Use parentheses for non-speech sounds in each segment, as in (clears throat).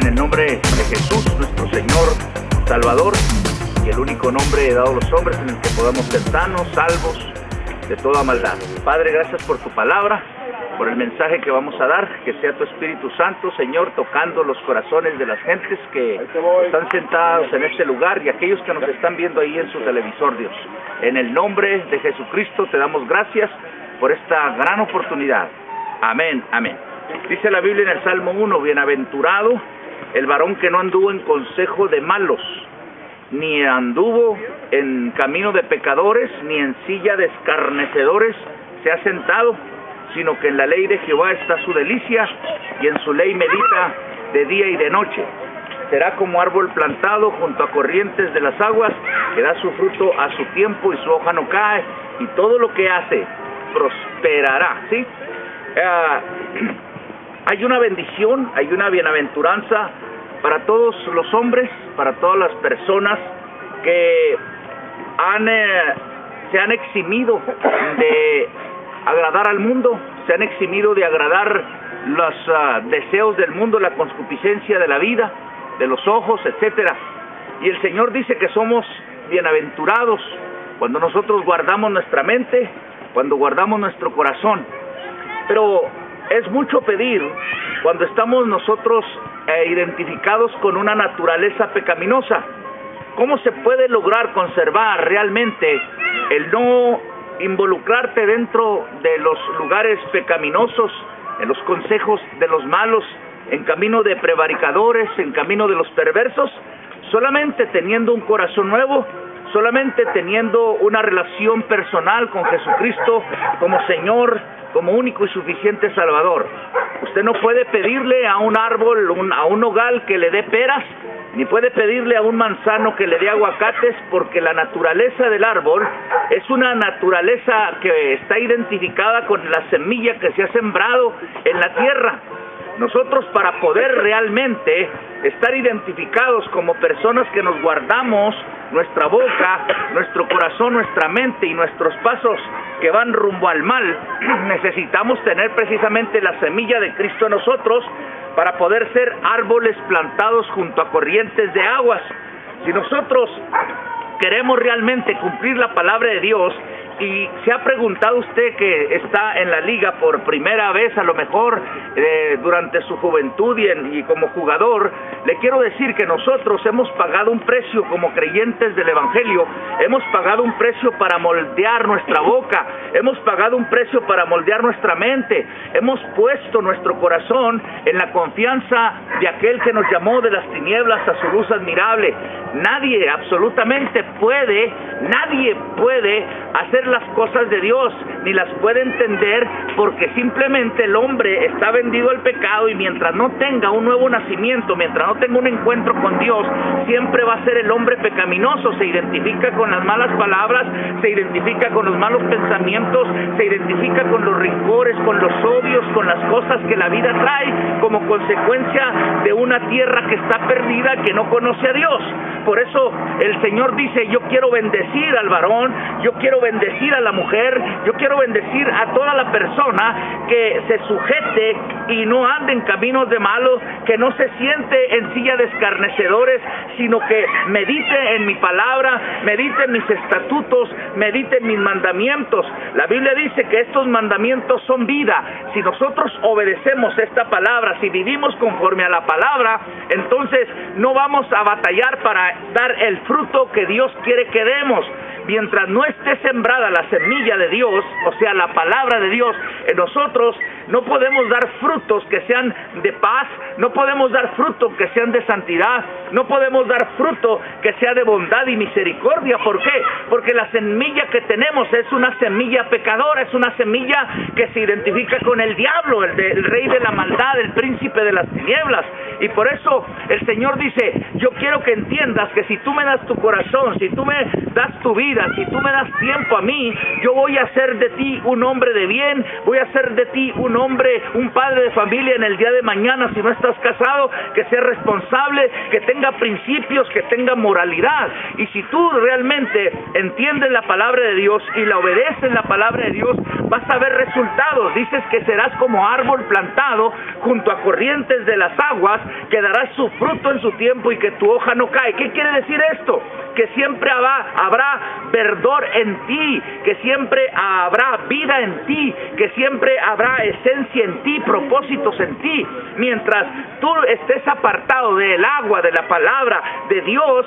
en el nombre de Jesús, nuestro Señor Salvador y el único nombre dado a los hombres en el que podamos ser sanos, salvos de toda maldad. Padre, gracias por tu palabra, por el mensaje que vamos a dar, que sea tu Espíritu Santo, Señor, tocando los corazones de las gentes que están sentados en este lugar y aquellos que nos están viendo ahí en su televisor, Dios. En el nombre de Jesucristo te damos gracias por esta gran oportunidad. Amén, amén. Dice la Biblia en el Salmo 1, bienaventurado el varón que no anduvo en consejo de malos, ni anduvo en camino de pecadores, ni en silla de escarnecedores se ha sentado, sino que en la ley de Jehová está su delicia, y en su ley medita de día y de noche. Será como árbol plantado junto a corrientes de las aguas, que da su fruto a su tiempo y su hoja no cae, y todo lo que hace prosperará, ¿sí? Ah, (clears throat) hay una bendición, hay una bienaventuranza para todos los hombres, para todas las personas que eh, se han eximido de agradar al mundo, se han eximido de agradar los ah, deseos del mundo, la concupiscencia de la vida, de los ojos, etcétera. Y el Señor dice que somos bienaventurados cuando nosotros guardamos nuestra mente, cuando guardamos nuestro corazón. Pero es mucho pedir cuando estamos nosotros eh, identificados con una naturaleza pecaminosa. ¿Cómo se puede lograr conservar realmente el no involucrarte dentro de los lugares pecaminosos, en los consejos de los malos, en camino de prevaricadores, en camino de los perversos? Solamente teniendo un corazón nuevo, solamente teniendo una relación personal con Jesucristo como Señor, como único y suficiente Salvador. Usted no puede pedirle a un árbol, a un hogal que le dé peras, ni puede pedirle a un manzano que le dé aguacates, porque la naturaleza del árbol es una naturaleza que está identificada con la semilla que se ha sembrado en la tierra. Nosotros para poder realmente estar identificados como personas que nos guardamos nuestra boca, nuestro corazón, nuestra mente y nuestros pasos que van rumbo al mal, (clears throat) necesitamos tener precisamente la semilla de Cristo en nosotros para poder ser árboles plantados junto a corrientes de aguas. Si nosotros queremos realmente cumplir la palabra de Dios, y se ha preguntado usted que está en la liga por primera vez, a lo mejor eh, durante su juventud y, y, como jugador, le quiero decir que nosotros hemos pagado un precio como creyentes del Evangelio, hemos pagado un precio para moldear nuestra boca, hemos pagado un precio para moldear nuestra mente, hemos puesto nuestro corazón en la confianza de aquel que nos llamó de las tinieblas a su luz admirable. Nadie, absolutamente puede, nadie puede hacer las cosas de Dios, ni las puede entender porque simplemente el hombre está vendido al pecado y mientras no tenga un nuevo nacimiento, mientras no tenga un encuentro con Dios, siempre va a ser el hombre pecaminoso, se identifica con las malas palabras, se identifica con los malos pensamientos, se identifica con los rincores, con los odios, con las cosas que la vida trae como consecuencia de una tierra que está perdida, que no conoce a Dios. Por eso el Señor dice, yo quiero bendecir al varón, yo quiero bendecir a la mujer, yo quiero bendecir a toda la persona que se sujete y no ande en caminos de malo, que no se siente en silla de escarnecedores, sino que medite en mi palabra, medite en mis estatutos, medite en mis mandamientos. La Biblia dice que estos mandamientos son vida. Si nosotros obedecemos esta palabra, si vivimos conforme a la palabra, entonces no vamos a batallar para dar el fruto que Dios quiere que demos mientras no esté sembrada la semilla de Dios, o sea, la palabra de Dios en nosotros, no podemos dar frutos que sean de paz, no podemos dar frutos que sean de santidad, no podemos dar fruto que sea de bondad y misericordia. ¿Por qué? Porque la semilla que tenemos es una semilla pecadora, es una semilla que se identifica con el diablo, el, el rey de la maldad, el príncipe de las tinieblas. Y por eso el Señor dice, yo quiero que entiendas que si tú me das tu corazón, si tú me das tu vida, si tú me das tiempo a mí, yo voy a hacer de ti un hombre de bien, voy a hacer de ti un hombre, un padre de familia en el día de mañana si no estás casado, que sea responsable, que tenga principios, que tenga moralidad. Y si tú realmente entiendes la palabra de Dios y la obedeces la palabra de Dios, vas a ver resultados. Dices que serás como árbol plantado junto a corrientes de las aguas, que darás su fruto en su tiempo y que tu hoja no cae. ¿Qué quiere decir esto? Que siempre habrá, habrá verdor en ti, que siempre habrá vida en ti, que siempre habrá esencia en ti, propósitos en ti. Mientras tú estés apartado del agua, de la palabra de Dios,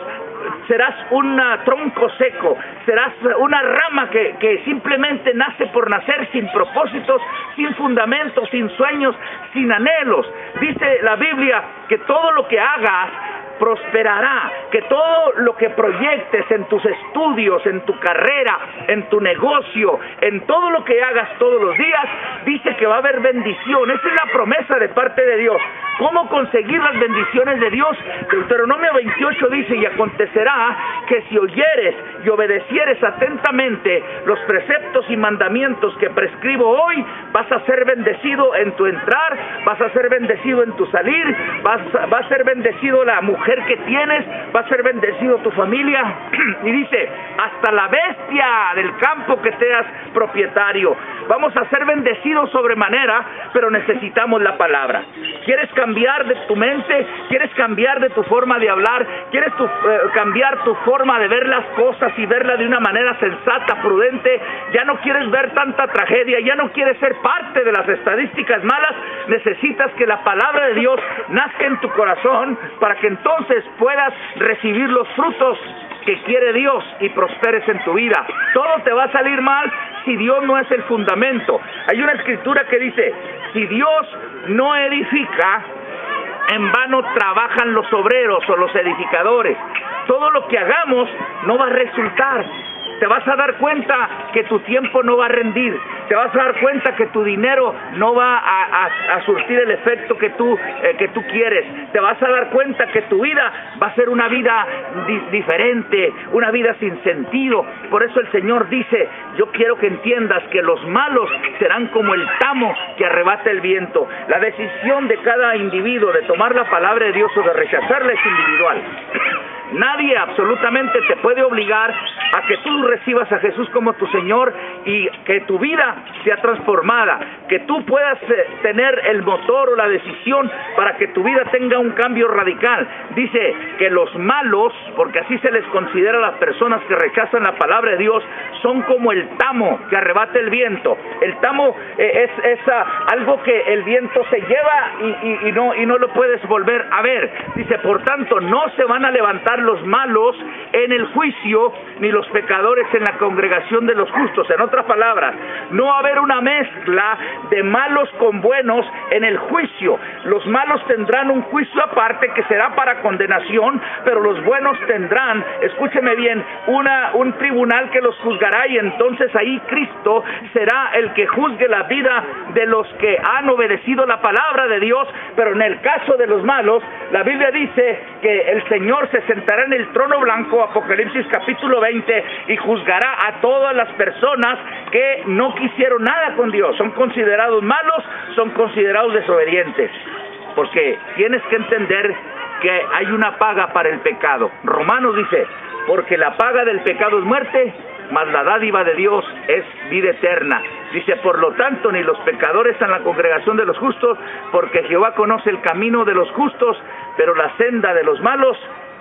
serás un tronco seco, serás una rama que, que, simplemente nace por nacer sin propósitos, sin fundamentos, sin sueños, sin anhelos. Dice la Biblia que todo lo que hagas prosperará, que todo lo que proyectes en tus estudios, en tu carrera, en tu negocio, en todo lo que hagas todos los días, dice que va a haber bendición. Esa es la promesa de parte de Dios. ¿Cómo conseguir las bendiciones de Dios? Deuteronomio 28 dice, y acontecerá que si oyeres y obedecieres atentamente los preceptos y mandamientos que prescribo hoy, vas a ser bendecido en tu entrar, vas a ser bendecido en tu salir, vas, va a ser bendecido la mujer que tienes, va a ser bendecido tu familia. (clears throat) y dice, hasta la bestia del campo que seas propietario. Vamos a ser bendecidos sobremanera, pero necesitamos la palabra. ¿Quieres cambiar de tu mente? ¿Quieres cambiar de tu forma de hablar? ¿Quieres eh, cambiar tu forma de ver las cosas y verla de una manera sensata, prudente? ¿Ya no quieres ver tanta tragedia? ¿Ya no quieres ser parte de las estadísticas malas? Necesitas que la palabra de Dios nazca en tu corazón para que entonces puedas recibir los frutos que quiere Dios y prosperes en tu vida. Todo te va a salir mal si Dios no es el fundamento. Hay una escritura que dice, si Dios no edifica, en vano trabajan los obreros o los edificadores. Todo lo que hagamos no va a resultar te vas a dar cuenta que tu tiempo no va a rendir, te vas a dar cuenta que tu dinero no va a, surtir el efecto que tú, eh, que tú quieres, te vas a dar cuenta que tu vida va a ser una vida diferente, una vida sin sentido. Por eso el Señor dice, yo quiero que entiendas que los malos serán como el tamo que arrebata el viento. La decisión de cada individuo de tomar la palabra de Dios o de rechazarla es individual. Nadie absolutamente te puede obligar a que tú recibas a Jesús como tu Señor y que tu vida sea transformada, que tú puedas eh, tener el motor o la decisión para que tu vida tenga un cambio radical. Dice que los malos, porque así se les considera a las personas que rechazan la palabra de Dios, son como el tamo que arrebata el viento. El tamo eh, es, ah, algo que el viento se lleva y, no, y no lo puedes volver a ver. Dice, por tanto, no se van a levantar los malos en el juicio, ni los pecadores en la congregación de los justos. En otras palabras, no haber una mezcla de malos con buenos en el juicio. Los malos tendrán un juicio aparte que será para condenación, pero los buenos tendrán, escúcheme bien, una, un tribunal que los juzgará y entonces ahí Cristo será el que juzgue la vida de los que han obedecido la palabra de Dios, pero en el caso de los malos, la Biblia dice que el Señor se sentará en el trono blanco, Apocalipsis capítulo 20, y juzgará a todas las personas que no quisieron nada con Dios. Son considerados malos, son considerados desobedientes. Porque tienes que entender que hay una paga para el pecado. Romanos dice, porque la paga del pecado es muerte, mas la dádiva de Dios es vida eterna. Dice, por lo tanto, ni los pecadores están en la congregación de los justos, porque Jehová conoce el camino de los justos, pero la senda de los malos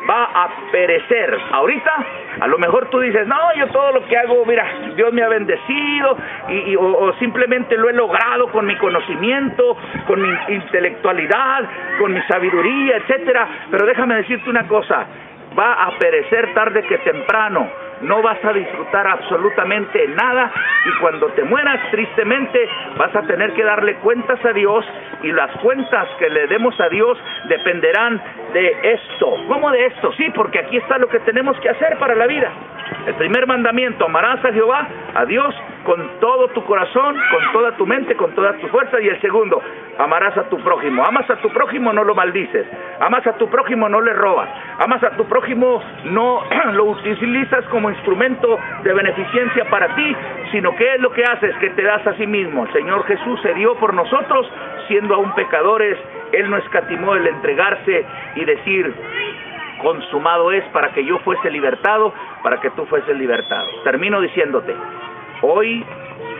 va a perecer. Ahorita, a lo mejor tú dices, no, yo todo lo que hago, mira, Dios me ha bendecido y, o, simplemente lo he logrado con mi conocimiento, con mi intelectualidad, con mi sabiduría, etcétera. Pero déjame decirte una cosa, va a perecer tarde que temprano no vas a disfrutar absolutamente nada y cuando te mueras tristemente vas a tener que darle cuentas a Dios y las cuentas que le demos a Dios dependerán de esto. ¿Cómo de esto? Sí, porque aquí está lo que tenemos que hacer para la vida. El primer mandamiento, amarás a Jehová, a Dios, con todo tu corazón, con toda tu mente, con toda tu fuerza. Y el segundo, amarás a tu prójimo. Amas a tu prójimo, no lo maldices. Amas a tu prójimo, no le robas. Amas a tu prójimo, no (clears throat) lo utilizas como instrumento de beneficencia para ti, sino que es lo que haces, que te das a sí mismo. El Señor Jesús se dio por nosotros, siendo aún pecadores. Él no escatimó el entregarse y decir, consumado es para que yo fuese libertado, para que tú fueses libertado. Termino diciéndote, hoy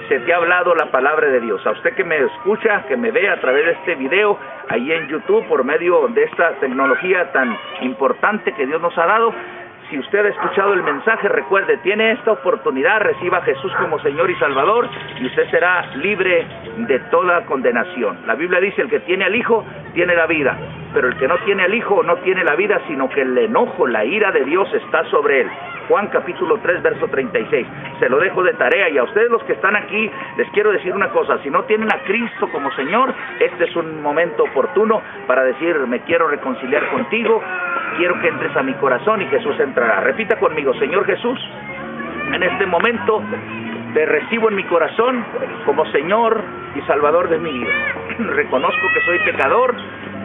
se te ha hablado la palabra de Dios. A usted que me escucha, que me ve a través de este video, ahí en YouTube, por medio de esta tecnología tan importante que Dios nos ha dado, si usted ha escuchado el mensaje, recuerde, tiene esta oportunidad, reciba a Jesús como Señor y Salvador y usted será libre de toda condenación. La Biblia dice, el que tiene al Hijo tiene la vida, pero el que no tiene al Hijo no tiene la vida, sino que el enojo, la ira de Dios está sobre él. Juan capítulo 3, verso 36. Se lo dejo de tarea y a ustedes los que están aquí les quiero decir una cosa, si no tienen a Cristo como Señor, este es un momento oportuno para decir, me quiero reconciliar contigo, quiero que entres a mi corazón y Jesús entrará. Repita conmigo, Señor Jesús, en este momento te recibo en mi corazón como Señor y Salvador de mi. (clears throat) Reconozco que soy pecador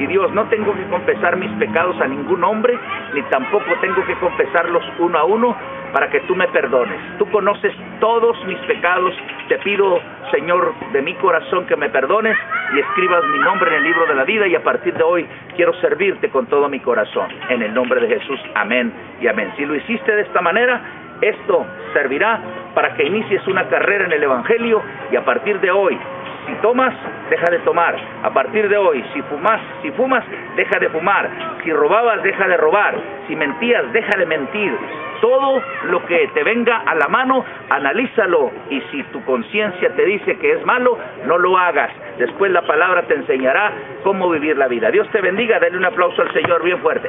y Dios, no tengo que confesar mis pecados a ningún hombre, ni tampoco tengo que confesarlos uno a uno para que tú me perdones. Tú conoces todos mis pecados. Te pido, Señor, de mi corazón que me perdones y escribas mi nombre en el libro de la vida y a partir de hoy quiero servirte con todo mi corazón. En el nombre de Jesús, amén y amén. Si lo hiciste de esta manera, esto servirá para que inicies una carrera en el Evangelio y a partir de hoy si tomas, deja de tomar. A partir de hoy, si fumas, si fumas, deja de fumar. Si robabas, deja de robar. Si mentías, deja de mentir. Todo lo que te venga a la mano, analízalo. Y si tu conciencia te dice que es malo, no lo hagas. Después la palabra te enseñará cómo vivir la vida. Dios te bendiga. Dale un aplauso al Señor bien fuerte.